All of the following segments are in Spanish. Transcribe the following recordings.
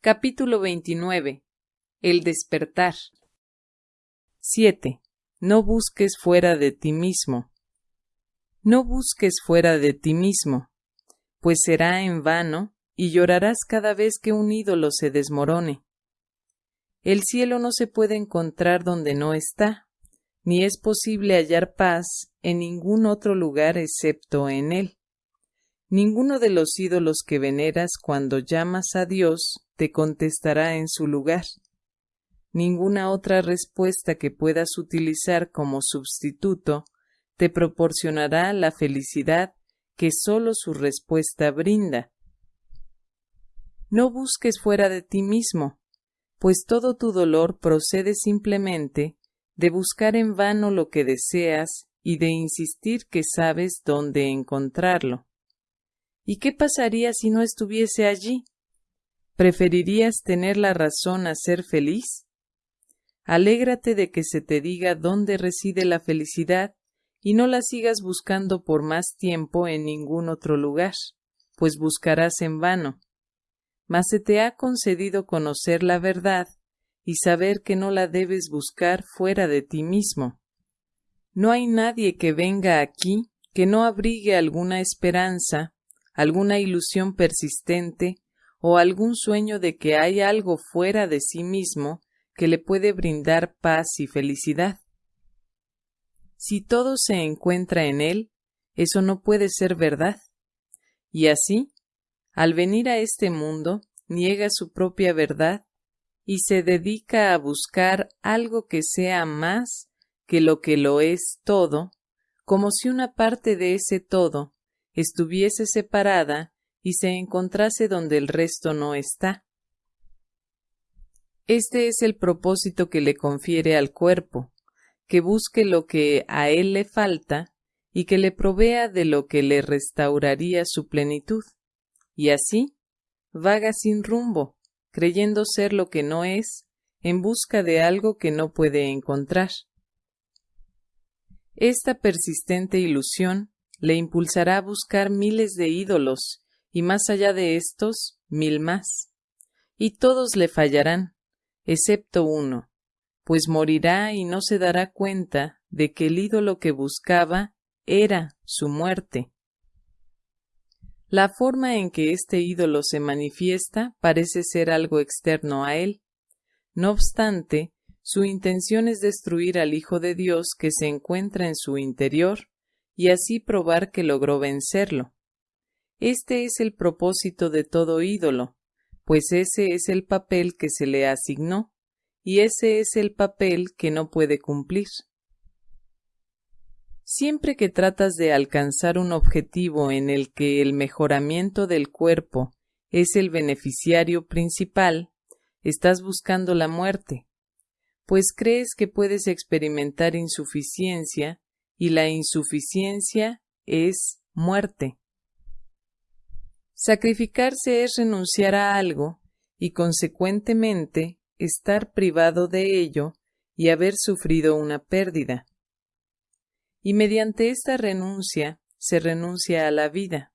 Capítulo 29. El despertar. 7. No busques fuera de ti mismo. No busques fuera de ti mismo, pues será en vano y llorarás cada vez que un ídolo se desmorone. El cielo no se puede encontrar donde no está, ni es posible hallar paz en ningún otro lugar excepto en él. Ninguno de los ídolos que veneras cuando llamas a Dios te contestará en su lugar. Ninguna otra respuesta que puedas utilizar como sustituto te proporcionará la felicidad que sólo su respuesta brinda. No busques fuera de ti mismo, pues todo tu dolor procede simplemente de buscar en vano lo que deseas y de insistir que sabes dónde encontrarlo. ¿Y qué pasaría si no estuviese allí? ¿Preferirías tener la razón a ser feliz? Alégrate de que se te diga dónde reside la felicidad y no la sigas buscando por más tiempo en ningún otro lugar, pues buscarás en vano. Mas se te ha concedido conocer la verdad y saber que no la debes buscar fuera de ti mismo. No hay nadie que venga aquí que no abrigue alguna esperanza, alguna ilusión persistente o algún sueño de que hay algo fuera de sí mismo que le puede brindar paz y felicidad. Si todo se encuentra en él, eso no puede ser verdad. Y así, al venir a este mundo, niega su propia verdad y se dedica a buscar algo que sea más que lo que lo es todo, como si una parte de ese todo estuviese separada y se encontrase donde el resto no está. Este es el propósito que le confiere al cuerpo, que busque lo que a él le falta y que le provea de lo que le restauraría su plenitud, y así vaga sin rumbo, creyendo ser lo que no es, en busca de algo que no puede encontrar. Esta persistente ilusión le impulsará a buscar miles de ídolos, y más allá de estos, mil más. Y todos le fallarán, excepto uno, pues morirá y no se dará cuenta de que el ídolo que buscaba era su muerte. La forma en que este ídolo se manifiesta parece ser algo externo a él. No obstante, su intención es destruir al Hijo de Dios que se encuentra en su interior y así probar que logró vencerlo. Este es el propósito de todo ídolo, pues ese es el papel que se le asignó, y ese es el papel que no puede cumplir. Siempre que tratas de alcanzar un objetivo en el que el mejoramiento del cuerpo es el beneficiario principal, estás buscando la muerte, pues crees que puedes experimentar insuficiencia y la insuficiencia es muerte. Sacrificarse es renunciar a algo y consecuentemente estar privado de ello y haber sufrido una pérdida. Y mediante esta renuncia se renuncia a la vida.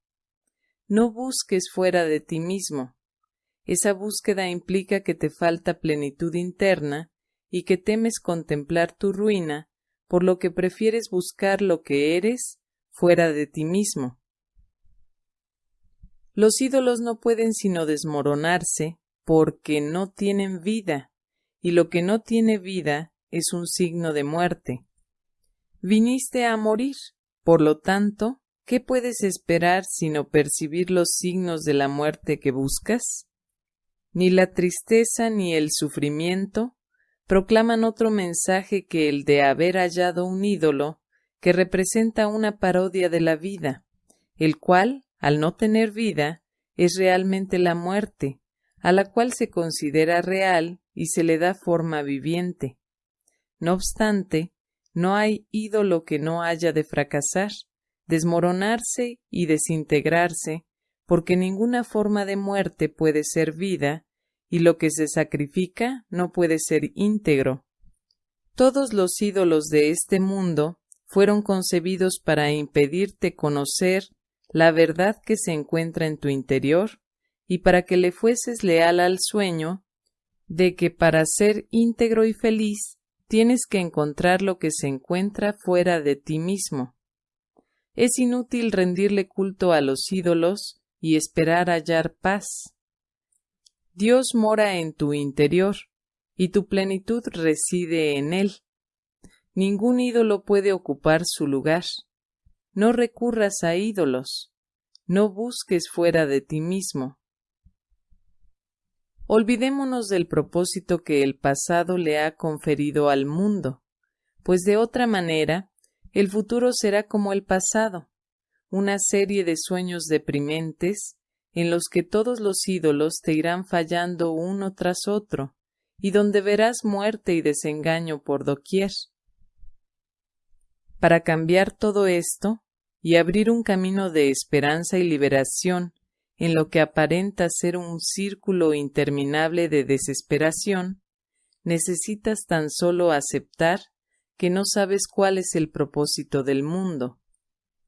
No busques fuera de ti mismo. Esa búsqueda implica que te falta plenitud interna y que temes contemplar tu ruina, por lo que prefieres buscar lo que eres fuera de ti mismo. Los ídolos no pueden sino desmoronarse porque no tienen vida, y lo que no tiene vida es un signo de muerte. Viniste a morir, por lo tanto, ¿qué puedes esperar sino percibir los signos de la muerte que buscas? Ni la tristeza ni el sufrimiento proclaman otro mensaje que el de haber hallado un ídolo que representa una parodia de la vida, el cual al no tener vida, es realmente la muerte, a la cual se considera real y se le da forma viviente. No obstante, no hay ídolo que no haya de fracasar, desmoronarse y desintegrarse, porque ninguna forma de muerte puede ser vida, y lo que se sacrifica no puede ser íntegro. Todos los ídolos de este mundo fueron concebidos para impedirte conocer la verdad que se encuentra en tu interior y para que le fueses leal al sueño de que para ser íntegro y feliz tienes que encontrar lo que se encuentra fuera de ti mismo. Es inútil rendirle culto a los ídolos y esperar hallar paz. Dios mora en tu interior, y tu plenitud reside en él. Ningún ídolo puede ocupar su lugar. No recurras a ídolos. No busques fuera de ti mismo. Olvidémonos del propósito que el pasado le ha conferido al mundo, pues de otra manera el futuro será como el pasado, una serie de sueños deprimentes en los que todos los ídolos te irán fallando uno tras otro, y donde verás muerte y desengaño por doquier. Para cambiar todo esto y abrir un camino de esperanza y liberación en lo que aparenta ser un círculo interminable de desesperación, necesitas tan solo aceptar que no sabes cuál es el propósito del mundo.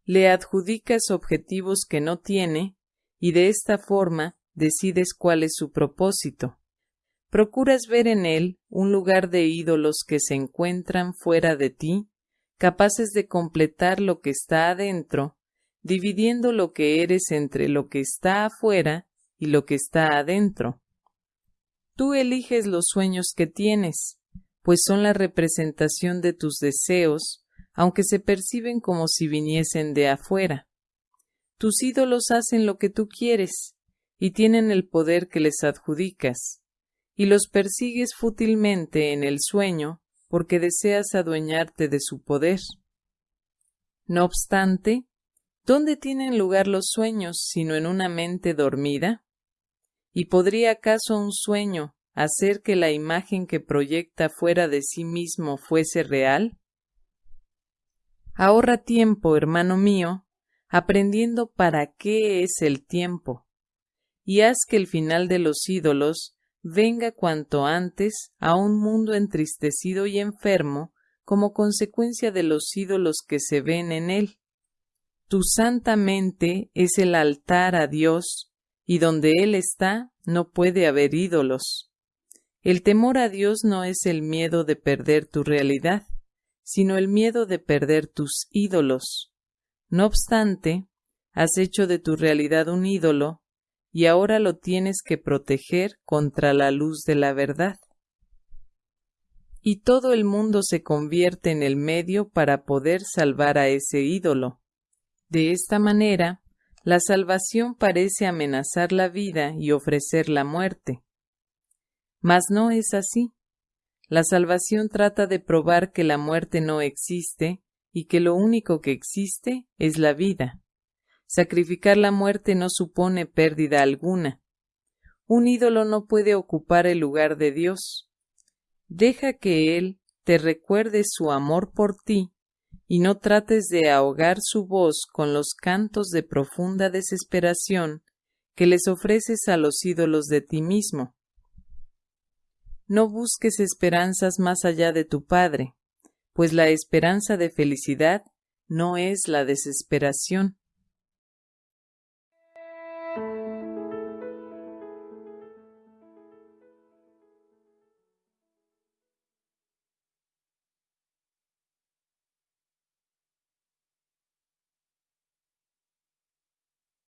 Le adjudicas objetivos que no tiene y de esta forma decides cuál es su propósito. Procuras ver en él un lugar de ídolos que se encuentran fuera de ti, capaces de completar lo que está adentro, dividiendo lo que eres entre lo que está afuera y lo que está adentro. Tú eliges los sueños que tienes, pues son la representación de tus deseos, aunque se perciben como si viniesen de afuera. Tus ídolos hacen lo que tú quieres, y tienen el poder que les adjudicas, y los persigues fútilmente en el sueño porque deseas adueñarte de su poder. No obstante, ¿dónde tienen lugar los sueños sino en una mente dormida? ¿Y podría acaso un sueño hacer que la imagen que proyecta fuera de sí mismo fuese real? Ahorra tiempo, hermano mío, aprendiendo para qué es el tiempo, y haz que el final de los ídolos venga cuanto antes a un mundo entristecido y enfermo como consecuencia de los ídolos que se ven en él. Tu santa mente es el altar a Dios, y donde Él está no puede haber ídolos. El temor a Dios no es el miedo de perder tu realidad, sino el miedo de perder tus ídolos. No obstante, has hecho de tu realidad un ídolo, y ahora lo tienes que proteger contra la luz de la verdad. Y todo el mundo se convierte en el medio para poder salvar a ese ídolo. De esta manera, la salvación parece amenazar la vida y ofrecer la muerte. Mas no es así. La salvación trata de probar que la muerte no existe y que lo único que existe es la vida. Sacrificar la muerte no supone pérdida alguna. Un ídolo no puede ocupar el lugar de Dios. Deja que Él te recuerde su amor por ti y no trates de ahogar su voz con los cantos de profunda desesperación que les ofreces a los ídolos de ti mismo. No busques esperanzas más allá de tu Padre, pues la esperanza de felicidad no es la desesperación.